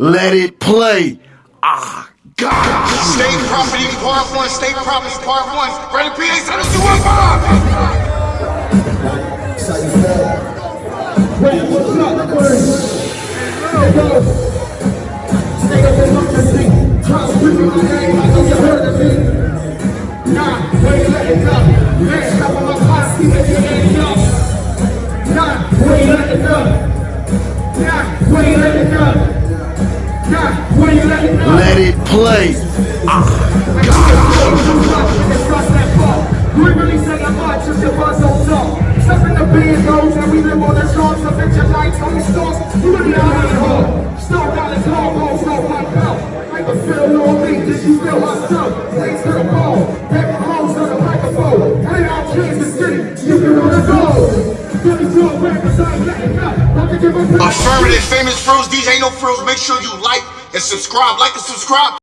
Let it play. Ah, God. State property part one, state property part one. Ready, PA, send us to one five. Wait, what's up, first? Here goes. Stay up in democracy. Trump, screaming my name, I know you heard of me. Nah, where you let it go? Man, top of let it play. We really say I'm much as your buzz on top. Step in the band goes and we live on the shores of it your lights on the stores. You really out here hard. Snow down his hard rolls, no my belt. Like a fill on me, did you feel myself? Thanks to the ball. Baby clothes on the microphone. Play out Kansas City, you can wanna go. 32 rappers, I ain't letting up. Don't give a Affirmative, famous frills, DJ No Frills. Make sure you like and subscribe. Like and subscribe.